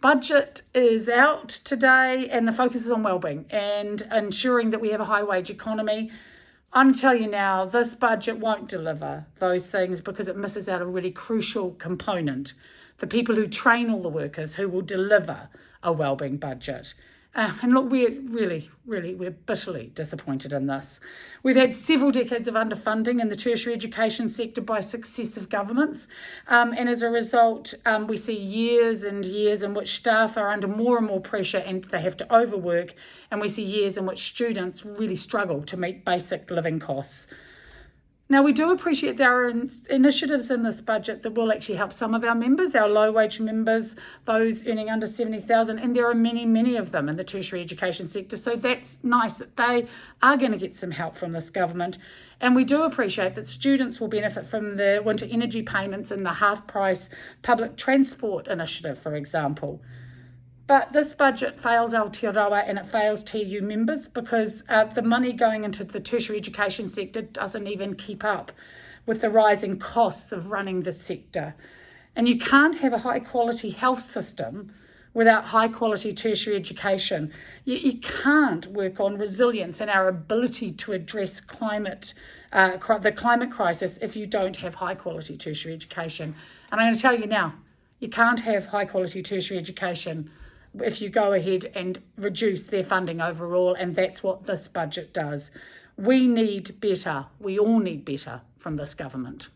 budget is out today and the focus is on wellbeing and ensuring that we have a high wage economy. I'm telling you now, this budget won't deliver those things because it misses out a really crucial component. The people who train all the workers who will deliver a wellbeing budget. Uh, and look, we're really, really, we're bitterly disappointed in this. We've had several decades of underfunding in the tertiary education sector by successive governments. Um, and as a result, um, we see years and years in which staff are under more and more pressure and they have to overwork. And we see years in which students really struggle to meet basic living costs. Now, we do appreciate there are initiatives in this budget that will actually help some of our members, our low wage members, those earning under 70,000, and there are many, many of them in the tertiary education sector. So that's nice that they are going to get some help from this government. And we do appreciate that students will benefit from the winter energy payments and the half price public transport initiative, for example. But this budget fails Aotearoa and it fails TU members because uh, the money going into the tertiary education sector doesn't even keep up with the rising costs of running the sector. And you can't have a high quality health system without high quality tertiary education. You, you can't work on resilience and our ability to address climate, uh, the climate crisis if you don't have high quality tertiary education. And I'm going to tell you now, you can't have high quality tertiary education if you go ahead and reduce their funding overall, and that's what this budget does. We need better, we all need better from this government.